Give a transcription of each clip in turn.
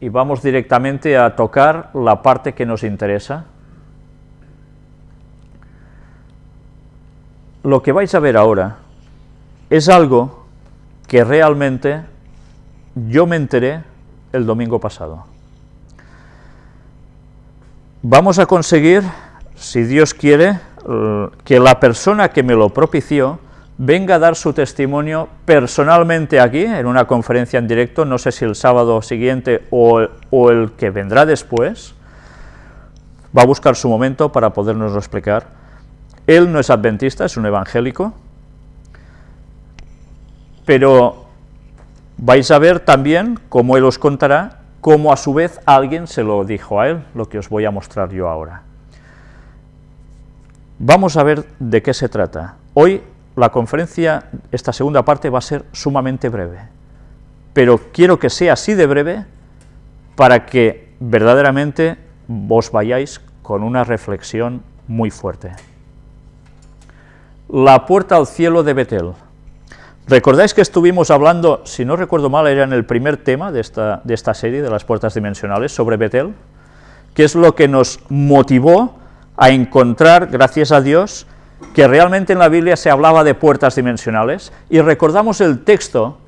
y vamos directamente a tocar la parte que nos interesa. Lo que vais a ver ahora es algo que realmente yo me enteré el domingo pasado. Vamos a conseguir, si Dios quiere, que la persona que me lo propició venga a dar su testimonio personalmente aquí, en una conferencia en directo, no sé si el sábado siguiente o, el que vendrá después, va a buscar su momento para podernoslo explicar. Él no es adventista, es un evangélico, pero vais a ver también, como él os contará, cómo a su vez alguien se lo dijo a él, lo que os voy a mostrar yo ahora. Vamos a ver de qué se trata. Hoy la conferencia, esta segunda parte, va a ser sumamente breve, pero quiero que sea así de breve para que verdaderamente vos vayáis con una reflexión muy fuerte. La puerta al cielo de Betel. ¿Recordáis que estuvimos hablando, si no recuerdo mal, era en el primer tema de esta, de esta serie, de las puertas dimensionales, sobre Betel? ¿Qué es lo que nos motivó a encontrar, gracias a Dios, que realmente en la Biblia se hablaba de puertas dimensionales, y recordamos el texto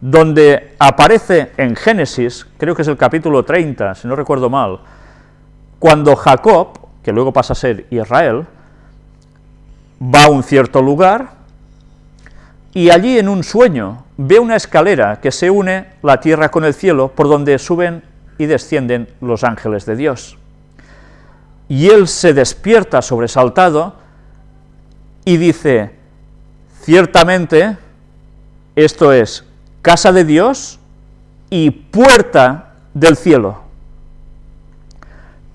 donde aparece en Génesis, creo que es el capítulo 30, si no recuerdo mal, cuando Jacob, que luego pasa a ser Israel, va a un cierto lugar, y allí en un sueño ve una escalera que se une la tierra con el cielo, por donde suben y descienden los ángeles de Dios. Y él se despierta sobresaltado, y dice, ciertamente, esto es casa de Dios y puerta del cielo.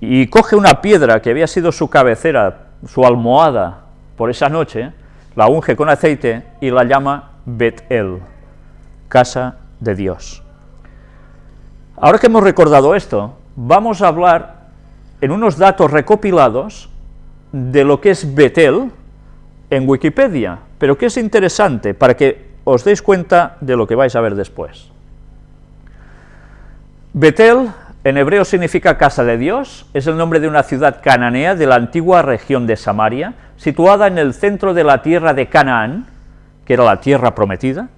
Y coge una piedra que había sido su cabecera, su almohada por esa noche, la unge con aceite y la llama Bet-El, casa de Dios. Ahora que hemos recordado esto, vamos a hablar en unos datos recopilados de lo que es Betel, en Wikipedia, pero que es interesante para que os deis cuenta de lo que vais a ver después. Betel, en hebreo significa casa de Dios, es el nombre de una ciudad cananea de la antigua región de Samaria, situada en el centro de la tierra de Canaán, que era la tierra prometida,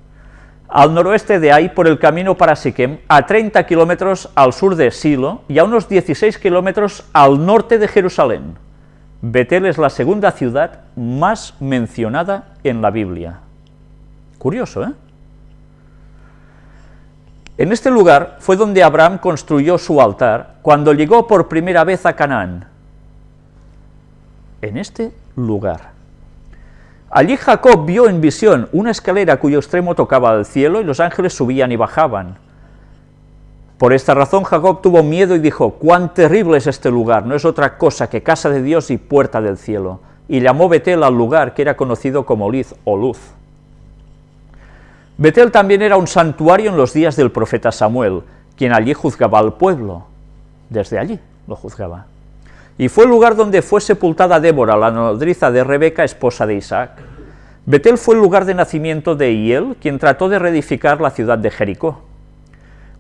al noroeste de ahí por el camino para Siquem, a 30 kilómetros al sur de Silo y a unos 16 kilómetros al norte de Jerusalén. Betel es la segunda ciudad más mencionada en la Biblia. Curioso, ¿eh? En este lugar fue donde Abraham construyó su altar cuando llegó por primera vez a Canaán. En este lugar. Allí Jacob vio en visión una escalera cuyo extremo tocaba al cielo y los ángeles subían y bajaban. Por esta razón Jacob tuvo miedo y dijo, cuán terrible es este lugar, no es otra cosa que casa de Dios y puerta del cielo. Y llamó Betel al lugar que era conocido como Liz o Luz. Betel también era un santuario en los días del profeta Samuel, quien allí juzgaba al pueblo. Desde allí lo juzgaba. Y fue el lugar donde fue sepultada Débora, la nodriza de Rebeca, esposa de Isaac. Betel fue el lugar de nacimiento de Hiel, quien trató de reedificar la ciudad de Jericó.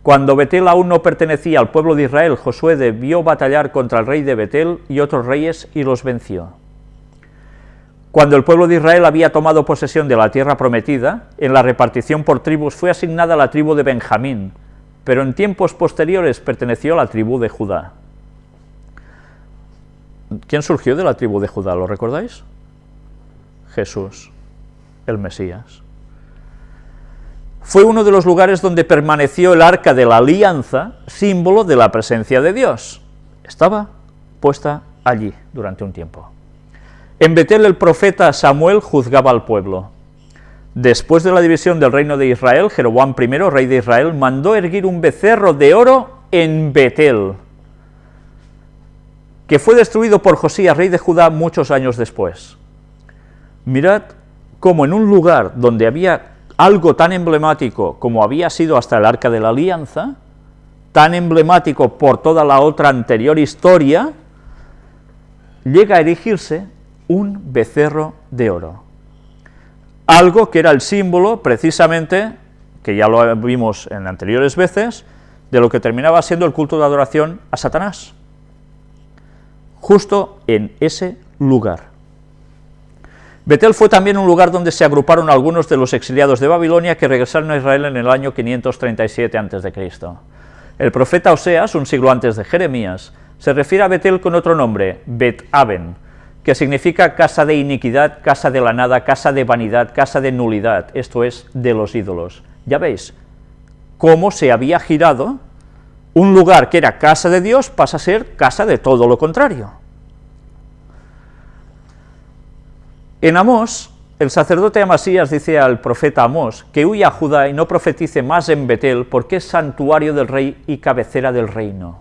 Cuando Betel aún no pertenecía al pueblo de Israel, Josué debió batallar contra el rey de Betel y otros reyes y los venció. Cuando el pueblo de Israel había tomado posesión de la tierra prometida, en la repartición por tribus fue asignada la tribu de Benjamín, pero en tiempos posteriores perteneció a la tribu de Judá. ¿Quién surgió de la tribu de Judá? ¿Lo recordáis? Jesús, el Mesías fue uno de los lugares donde permaneció el arca de la alianza, símbolo de la presencia de Dios. Estaba puesta allí durante un tiempo. En Betel el profeta Samuel juzgaba al pueblo. Después de la división del reino de Israel, Jeroboam I, rey de Israel, mandó erguir un becerro de oro en Betel, que fue destruido por Josías, rey de Judá, muchos años después. Mirad cómo en un lugar donde había algo tan emblemático como había sido hasta el Arca de la Alianza, tan emblemático por toda la otra anterior historia, llega a erigirse un becerro de oro. Algo que era el símbolo, precisamente, que ya lo vimos en anteriores veces, de lo que terminaba siendo el culto de adoración a Satanás, justo en ese lugar. Betel fue también un lugar donde se agruparon algunos de los exiliados de Babilonia que regresaron a Israel en el año 537 a.C. El profeta Oseas, un siglo antes de Jeremías, se refiere a Betel con otro nombre, Bet-Aben, que significa casa de iniquidad, casa de la nada, casa de vanidad, casa de nulidad, esto es, de los ídolos. Ya veis, cómo se había girado un lugar que era casa de Dios pasa a ser casa de todo lo contrario. En Amós, el sacerdote Amasías dice al profeta Amós que huya a Judá y no profetice más en Betel porque es santuario del rey y cabecera del reino.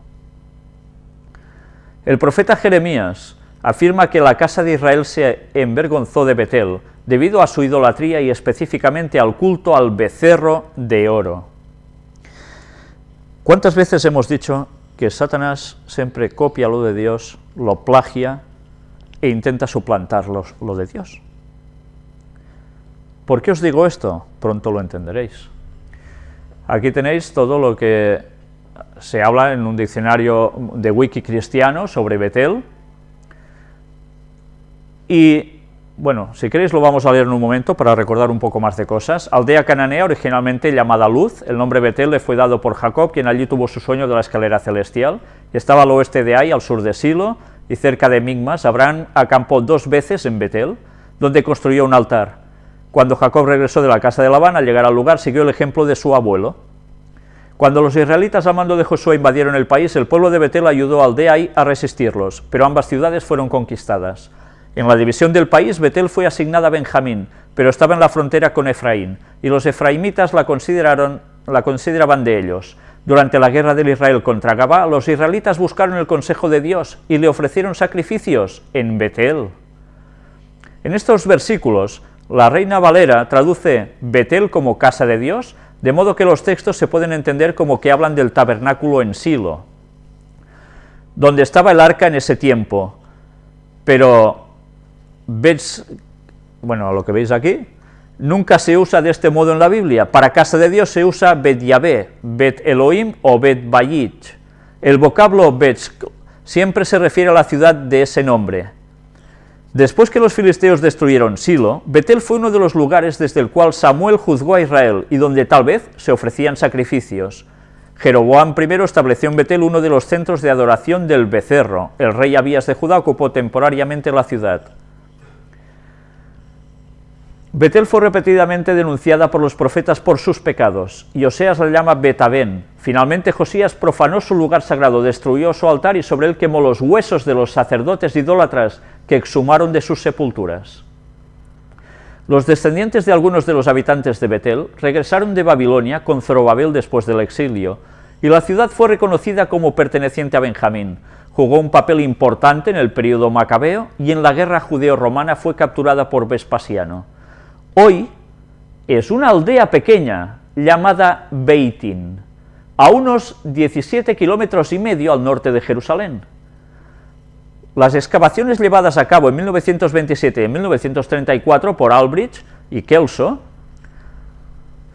El profeta Jeremías afirma que la casa de Israel se envergonzó de Betel debido a su idolatría y específicamente al culto al becerro de oro. ¿Cuántas veces hemos dicho que Satanás siempre copia lo de Dios, lo plagia e intenta suplantar lo de Dios. ¿Por qué os digo esto? Pronto lo entenderéis. Aquí tenéis todo lo que se habla en un diccionario de wiki cristiano sobre Betel. Y, bueno, si queréis lo vamos a leer en un momento para recordar un poco más de cosas. Aldea cananea, originalmente llamada Luz, el nombre Betel le fue dado por Jacob, quien allí tuvo su sueño de la escalera celestial. Estaba al oeste de Ai, al sur de Silo, y cerca de Migmas, Abraham acampó dos veces en Betel, donde construyó un altar. Cuando Jacob regresó de la casa de Labán, al llegar al lugar, siguió el ejemplo de su abuelo. Cuando los israelitas al mando de Josué invadieron el país, el pueblo de Betel ayudó al Deai a resistirlos, pero ambas ciudades fueron conquistadas. En la división del país, Betel fue asignada a Benjamín, pero estaba en la frontera con Efraín, y los efraimitas la, consideraron, la consideraban de ellos. Durante la guerra del Israel contra Gabá, los israelitas buscaron el consejo de Dios y le ofrecieron sacrificios en Betel. En estos versículos, la Reina Valera traduce Betel como casa de Dios, de modo que los textos se pueden entender como que hablan del tabernáculo en Silo, donde estaba el arca en ese tiempo. Pero, ¿ves? Bueno, lo que veis aquí, nunca se usa de este modo en la Biblia. Para casa de Dios se usa Bet Yahvé, Bet Elohim o Bet Bayit. El vocablo Bet siempre se refiere a la ciudad de ese nombre. Después que los filisteos destruyeron Silo, Betel fue uno de los lugares desde el cual Samuel juzgó a Israel y donde tal vez se ofrecían sacrificios. Jeroboam I estableció en Betel uno de los centros de adoración del becerro. El rey Abías de Judá ocupó temporariamente la ciudad. Betel fue repetidamente denunciada por los profetas por sus pecados, y Oseas la llama Betabén. Finalmente Josías profanó su lugar sagrado, destruyó su altar y sobre él quemó los huesos de los sacerdotes idólatras que exhumaron de sus sepulturas. Los descendientes de algunos de los habitantes de Betel regresaron de Babilonia con Zorobabel después del exilio, y la ciudad fue reconocida como perteneciente a Benjamín. Jugó un papel importante en el período macabeo y en la guerra judeo-romana fue capturada por Vespasiano. Hoy es una aldea pequeña llamada Beitin, a unos 17 kilómetros y medio al norte de Jerusalén. Las excavaciones llevadas a cabo en 1927 y en 1934 por Albridge y Kelso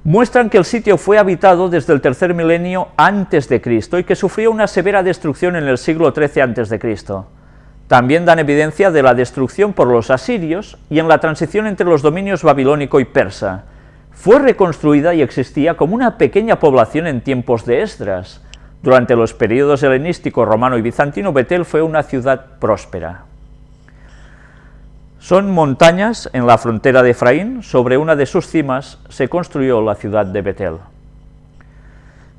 muestran que el sitio fue habitado desde el tercer milenio antes de Cristo y que sufrió una severa destrucción en el siglo XIII antes de Cristo. También dan evidencia de la destrucción por los asirios y en la transición entre los dominios babilónico y persa. Fue reconstruida y existía como una pequeña población en tiempos de Esdras. Durante los periodos helenístico, romano y bizantino, Betel fue una ciudad próspera. Son montañas en la frontera de Efraín, sobre una de sus cimas se construyó la ciudad de Betel.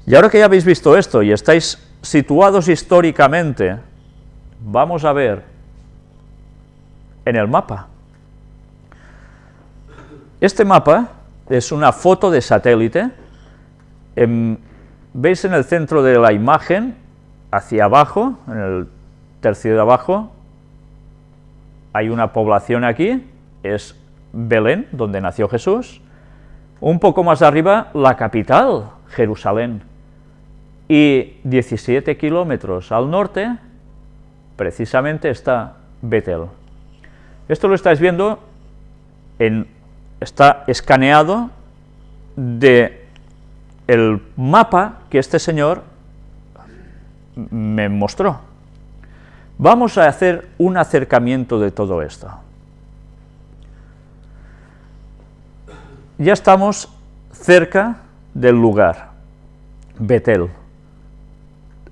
Y ahora que ya habéis visto esto y estáis situados históricamente vamos a ver en el mapa. Este mapa es una foto de satélite. Veis en el centro de la imagen, hacia abajo, en el tercio de abajo, hay una población aquí, es Belén, donde nació Jesús. Un poco más arriba, la capital, Jerusalén. Y 17 kilómetros al norte, precisamente está Betel. Esto lo estáis viendo, en, está escaneado de el mapa que este señor me mostró. Vamos a hacer un acercamiento de todo esto. Ya estamos cerca del lugar, Betel.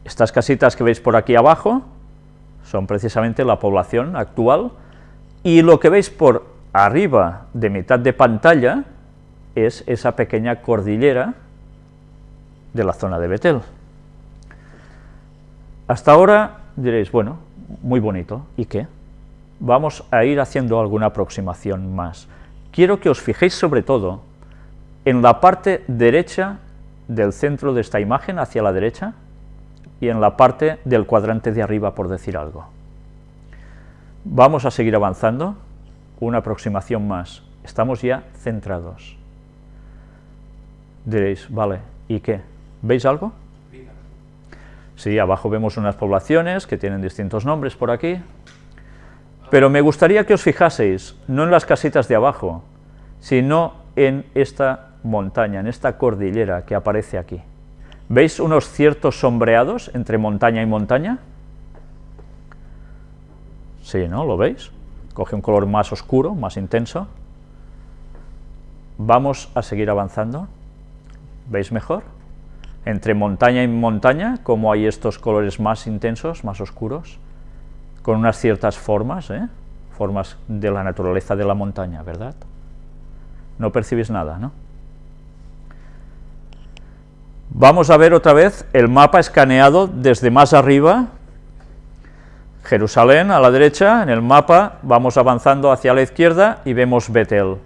Estas casitas que veis por aquí abajo son precisamente la población actual, y lo que veis por arriba de mitad de pantalla es esa pequeña cordillera de la zona de Betel. Hasta ahora diréis, bueno, muy bonito, ¿y qué? Vamos a ir haciendo alguna aproximación más. Quiero que os fijéis sobre todo en la parte derecha del centro de esta imagen, hacia la derecha, y en la parte del cuadrante de arriba, por decir algo. Vamos a seguir avanzando, una aproximación más. Estamos ya centrados. Diréis, vale, ¿y qué? ¿Veis algo? Sí, abajo vemos unas poblaciones que tienen distintos nombres por aquí, pero me gustaría que os fijaseis, no en las casitas de abajo, sino en esta montaña, en esta cordillera que aparece aquí. ¿Veis unos ciertos sombreados entre montaña y montaña? Sí, ¿no? ¿Lo veis? Coge un color más oscuro, más intenso. Vamos a seguir avanzando. ¿Veis mejor? Entre montaña y montaña, como hay estos colores más intensos, más oscuros, con unas ciertas formas, ¿eh? formas de la naturaleza de la montaña, ¿verdad? No percibís nada, ¿no? Vamos a ver otra vez el mapa escaneado desde más arriba, Jerusalén a la derecha, en el mapa vamos avanzando hacia la izquierda y vemos Betel.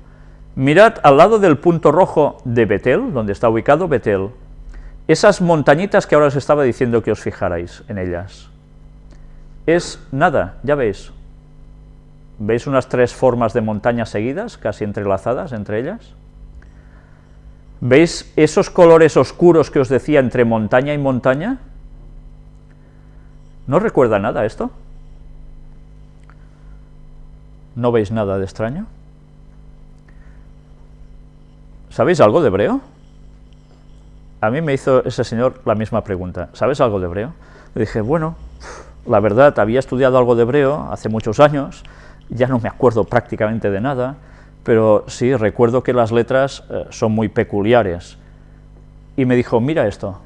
Mirad al lado del punto rojo de Betel, donde está ubicado Betel, esas montañitas que ahora os estaba diciendo que os fijarais en ellas. Es nada, ya veis. ¿Veis unas tres formas de montañas seguidas, casi entrelazadas entre ellas? ¿Veis esos colores oscuros que os decía entre montaña y montaña? ¿No recuerda nada esto? ¿No veis nada de extraño? ¿Sabéis algo de hebreo? A mí me hizo ese señor la misma pregunta. ¿Sabes algo de hebreo? Le dije, bueno, la verdad, había estudiado algo de hebreo hace muchos años, ya no me acuerdo prácticamente de nada, pero sí, recuerdo que las letras eh, son muy peculiares. Y me dijo, mira esto,